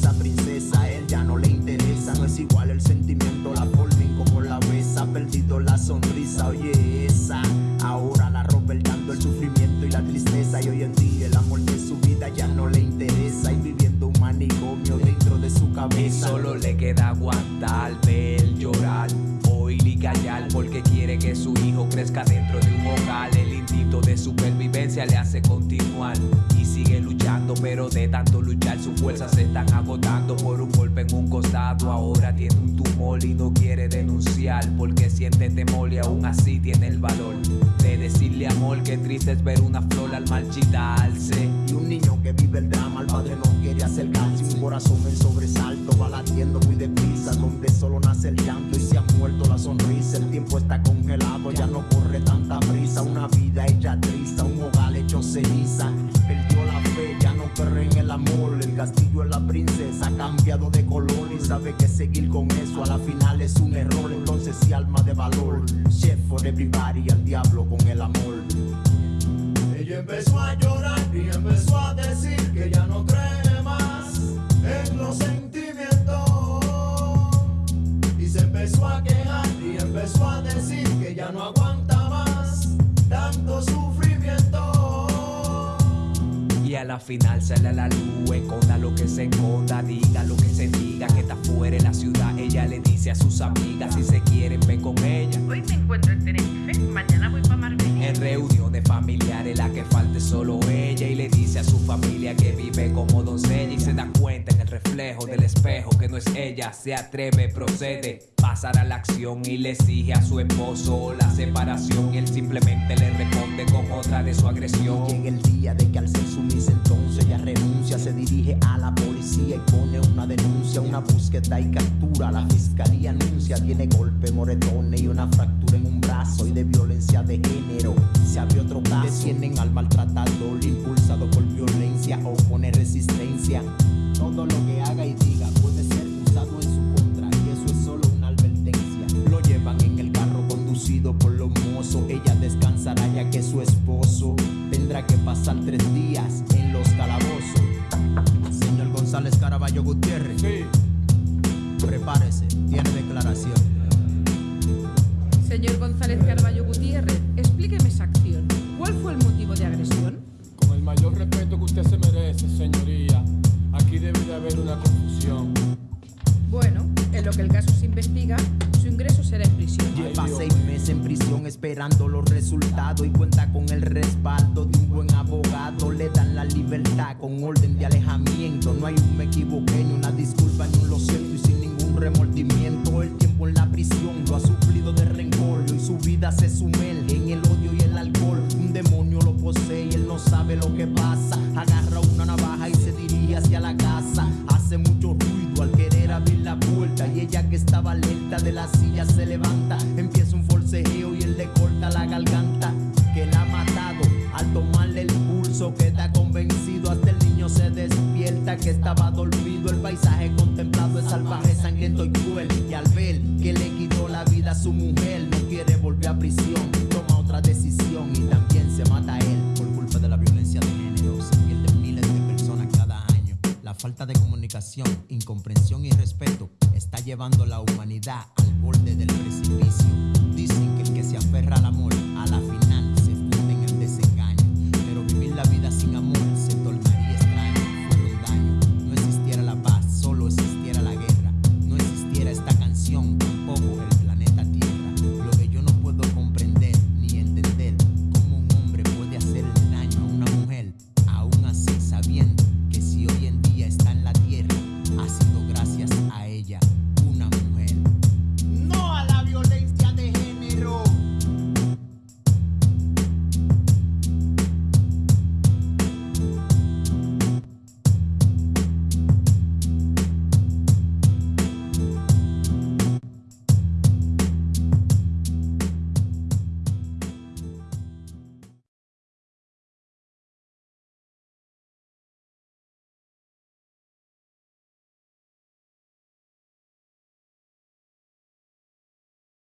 esa princesa, a él ya no le interesa. No es igual el sentimiento, la forma como la besa. Perdido la sonrisa, oye, esa. Ahora la ropa el dando el sufrimiento y la tristeza. Y hoy en día el amor de su vida ya no le interesa. Y viviendo un manicomio dentro de su Y cabeza. solo le queda aguantar, ver, llorar, oír y callar porque quiere que su hijo crezca dentro de un hogar. Instinto de supervivencia le hace continuar y sigue luchando, pero de tanto luchar sus fuerzas se están agotando por un golpe en un costado. Ahora tiene un tumor y no quiere denunciar porque siente temor y aún así tiene el valor de decirle amor que triste es ver una flor al marchitarse. Y un niño que vive el drama, el padre no quiere acercarse. Un corazón en sobresalto, va latiendo muy deprisa. Donde solo nace el llanto y se ha muerto la sonrisa. El tiempo está congelado, ya no corre tanta prisa. Una cambiado de color. Y sabe que seguir con eso a la final es un error. Entonces, si alma de valor, chef for everybody, al diablo con el amor. Ella empezó a llorar y empezó a decir que ya no cree más en los sentimientos. Y se empezó a quejar y empezó a decir que ya no aguanta más tanto sufrimiento. Y a la final sale a la luz, esconda lo que se esconda, diga, a sus amigas si se quieren solo ella y le dice a su familia que vive como doncella y se da cuenta en el reflejo del espejo que no es ella, se atreve, procede, pasar a la acción y le exige a su esposo la separación y él simplemente le responde con otra de su agresión. Llega el día de que al ser sumisa entonces ella renuncia, se dirige a la policía y pone una denuncia, una búsqueda y captura. La fiscalía anuncia, tiene golpe, moretones y una fractura en un brazo y de violencia de género. Se abre otro caso, detienen al maltratador, impulsado por violencia o pone resistencia. Todo lo que haga y diga puede ser usado en su contra y eso es solo una advertencia. Lo llevan en el carro conducido por los mozos. Ella descansará ya que su esposo tendrá que pasar tres días en los calabozos. Señor González Caraballo Gutiérrez. Prepárese, tiene declaración. Señor González Carballo Gutiérrez, explíqueme esa acción. ¿Cuál fue el motivo de agresión? Con el mayor respeto que usted se merece, señoría, aquí debe de haber una confusión. Bueno, en lo que el caso se investiga, su ingreso será en prisión. Lleva seis meses en prisión esperando los resultados y cuenta con el respaldo de un buen abogado. Le dan la libertad con orden de alejamiento. No hay un me equivoqué, ni una disculpa, sabe lo que pasa. Agarra una navaja y se dirige hacia la casa. Hace mucho ruido al querer abrir la puerta y ella que estaba alerta de la silla se levanta. Empieza un forcejeo y él le corta la garganta. Que la ha matado al tomarle el pulso. Queda convencido hasta el niño se despierta que estaba dormido. El paisaje contemplado es salvaje, sangriento y cruel. Y al ver que le quitó la vida a su mujer, no quiere volver a prisión. Toma otra decisión y también se mata a él falta de comunicación, incomprensión y respeto está llevando la humanidad al borde del precipicio.